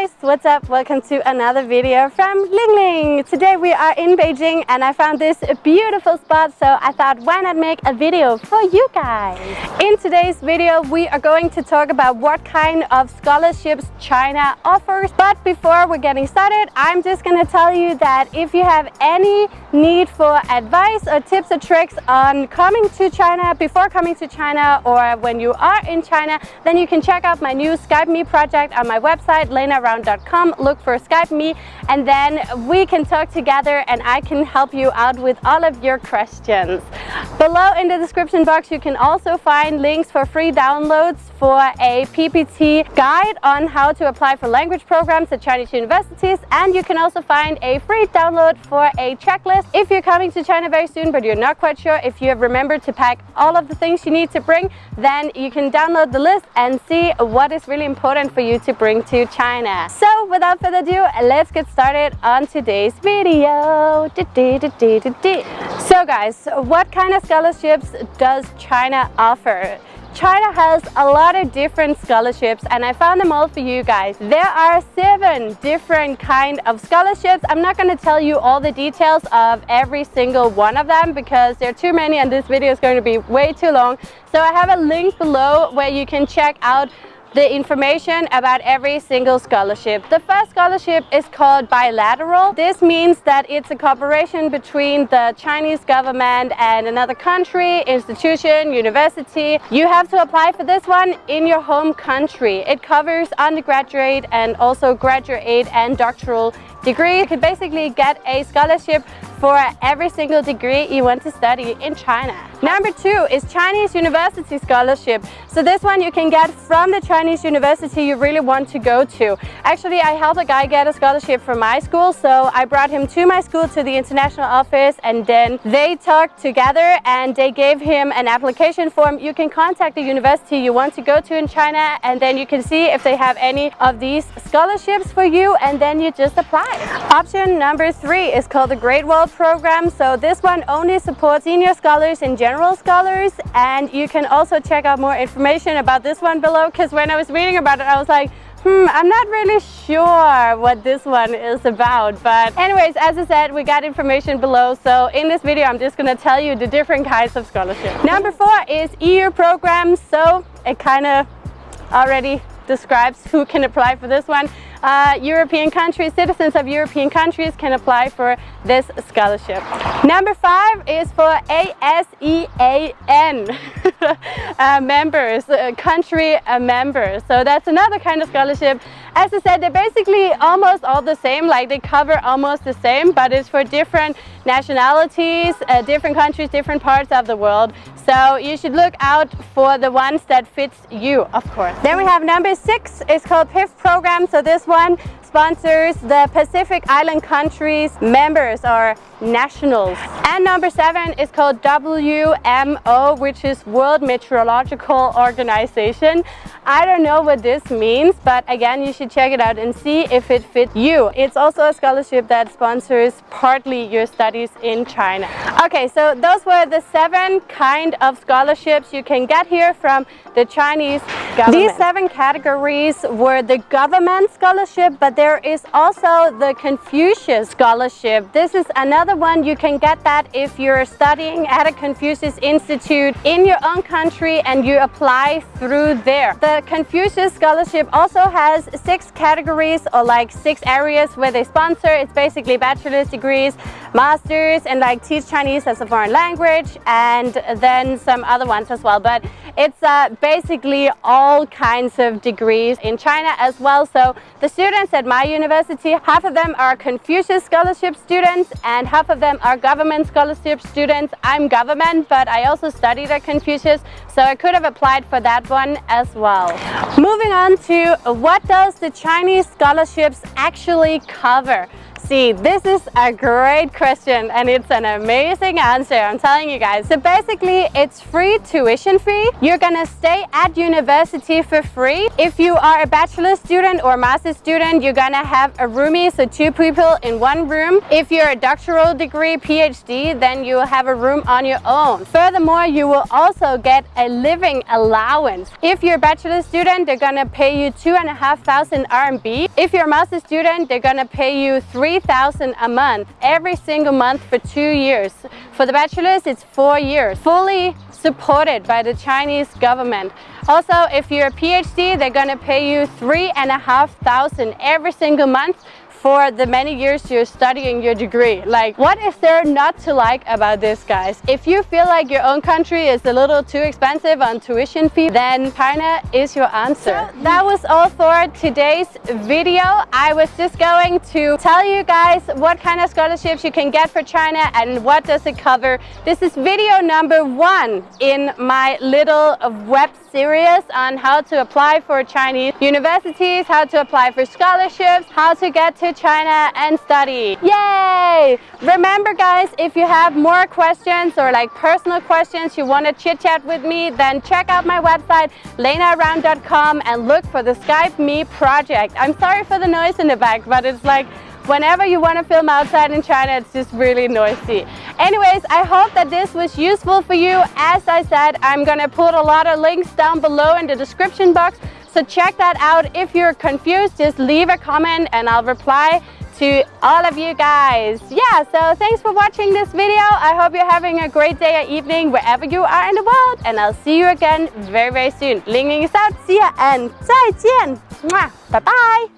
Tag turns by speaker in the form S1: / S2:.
S1: guys, what's up? Welcome to another video from Ling Ling. Today we are in Beijing and I found this beautiful spot so I thought why not make a video for you guys. In today's video we are going to talk about what kind of scholarships China offers. But before we're getting started, I'm just gonna tell you that if you have any need for advice or tips or tricks on coming to China, before coming to China or when you are in China, then you can check out my new Skype Me project on my website website lenaround.com look for Skype me and then we can talk together and I can help you out with all of your questions. Below in the description box you can also find links for free downloads for a PPT guide on how to apply for language programs at Chinese universities and you can also find a free download for a checklist if you're coming to China very soon but you're not quite sure if you have remembered to pack all of the things you need to bring then you can download the list and see what is really important for you to bring to China. So without further ado, let's get started on today's video. So guys, what kind of scholarships does China offer? China has a lot of different scholarships and I found them all for you guys. There are seven different kind of scholarships. I'm not going to tell you all the details of every single one of them because there are too many and this video is going to be way too long. So I have a link below where you can check out the information about every single scholarship. The first scholarship is called bilateral. This means that it's a cooperation between the Chinese government and another country, institution, university. You have to apply for this one in your home country. It covers undergraduate and also graduate and doctoral degree. You can basically get a scholarship for every single degree you want to study in China. Number two is Chinese University Scholarship. So this one you can get from the Chinese university you really want to go to. Actually, I helped a guy get a scholarship from my school, so I brought him to my school to the international office and then they talked together and they gave him an application form. You can contact the university you want to go to in China and then you can see if they have any of these scholarships for you and then you just apply. Option number three is called the Great Wall program. So this one only supports senior scholars and general scholars. And you can also check out more information about this one below because when I was reading about it, I was like, hmm, I'm not really sure what this one is about. But anyways, as I said, we got information below. So in this video, I'm just to tell you the different kinds of scholarship. Number four is EU programs. So it kind of already describes who can apply for this one uh, European countries, citizens of European countries can apply for this scholarship. Number five is for ASEAN uh, members, uh, country uh, members. So that's another kind of scholarship. As I said, they're basically almost all the same, like they cover almost the same, but it's for different nationalities, uh, different countries, different parts of the world. So you should look out for the ones that fits you, of course. Then we have number six, it's called PIF program. So this one sponsors the Pacific Island countries members or nationals. And number seven is called WMO, which is World Meteorological Organization. I don't know what this means, but again, you should check it out and see if it fits you. It's also a scholarship that sponsors partly your studies in China. Okay, so those were the seven kind of scholarships you can get here from the Chinese government. These seven categories were the government scholarship, but there is also the Confucius Scholarship. This is another one. You can get that if you're studying at a Confucius Institute in your own country and you apply through there. The Confucius Scholarship also has six categories or like six areas where they sponsor. It's basically bachelor's degrees, masters, and like teach Chinese as a foreign language, and then some other ones as well. But it's uh, basically all kinds of degrees in China as well. So the students at my university, half of them are Confucius Scholarship students and half of them are government scholarship students. I'm government, but I also studied at Confucius, so I could have applied for that one as well. Moving on to what does the Chinese scholarships actually cover? See? This is a great question and it's an amazing answer, I'm telling you guys. So basically, it's free tuition free. You're gonna stay at university for free. If you are a bachelor student or master student, you're gonna have a roomie, so two people in one room. If you're a doctoral degree, PhD, then you will have a room on your own. Furthermore, you will also get a living allowance. If you're a bachelor student, they're gonna pay you two and a half thousand RMB. If you're a master student, they're gonna pay you 3,000 a month every single month for two years. For the bachelors, it's four years, fully supported by the Chinese government. Also, if you're a PhD, they're gonna pay you three and a half thousand every single month for the many years you're studying your degree. Like, what is there not to like about this, guys? If you feel like your own country is a little too expensive on tuition fee, then China is your answer. So that mm. was all for today's video. I was just going to tell you guys what kind of scholarships you can get for China and what does it cover. This is video number one in my little web series on how to apply for Chinese universities, how to apply for scholarships, how to get to China and study. Yay! Remember guys, if you have more questions or like personal questions you want to chit chat with me, then check out my website lenaround.com and look for the Skype Me project. I'm sorry for the noise in the back, but it's like whenever you want to film outside in China, it's just really noisy. Anyways, I hope that this was useful for you. As I said, I'm going to put a lot of links down below in the description box. So check that out. If you're confused, just leave a comment and I'll reply to all of you guys. Yeah, so thanks for watching this video. I hope you're having a great day or evening wherever you are in the world. And I'll see you again very, very soon. Ling Ling is out. See ya and 再见. Bye bye.